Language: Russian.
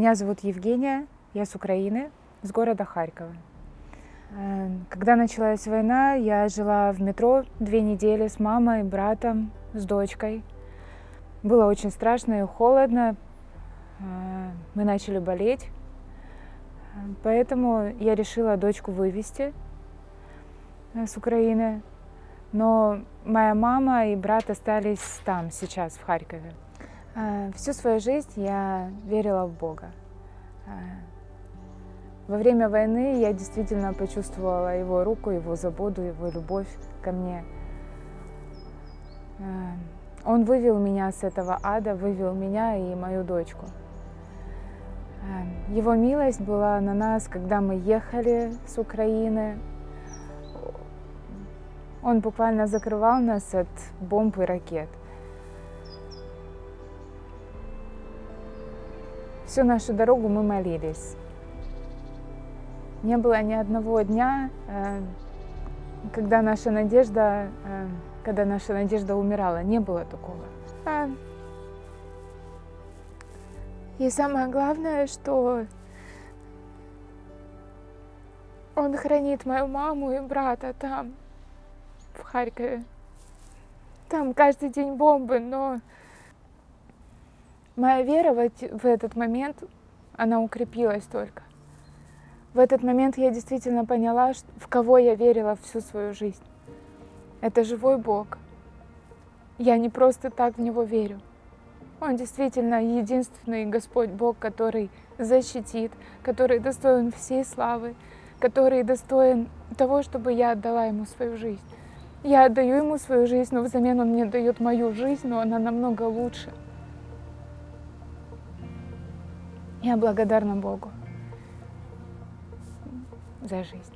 Меня зовут Евгения, я с Украины, с города Харькова. Э, когда началась война, я жила в метро две недели с мамой, братом, с дочкой. Было очень страшно и холодно. Э, мы начали болеть. Поэтому я решила дочку вывести э, с Украины. Но моя мама и брат остались там, сейчас, в Харькове. Всю свою жизнь я верила в Бога. Во время войны я действительно почувствовала его руку, его заботу, его любовь ко мне. Э, он вывел меня с этого ада, вывел меня и мою дочку. Э, его милость была на нас, когда мы ехали с Украины. Он буквально закрывал нас от бомб и ракет. Всю нашу дорогу мы молились. Не было ни одного дня, э, когда наша надежда, э, когда наша надежда умирала. Не было такого. А, и самое главное, что он хранит мою маму и брата там, в Харькове. Там каждый день бомбы, но моя вера в этот момент, она укрепилась только. В этот момент я действительно поняла, в кого я верила всю свою жизнь. Это живой Бог. Я не просто так в Него верю. Он действительно единственный Господь Бог, который защитит, который достоин всей славы, который достоин того, чтобы я отдала Ему свою жизнь. Я отдаю Ему свою жизнь, но взамен Он мне дает мою жизнь, но она намного лучше. Я благодарна Богу за жизнь.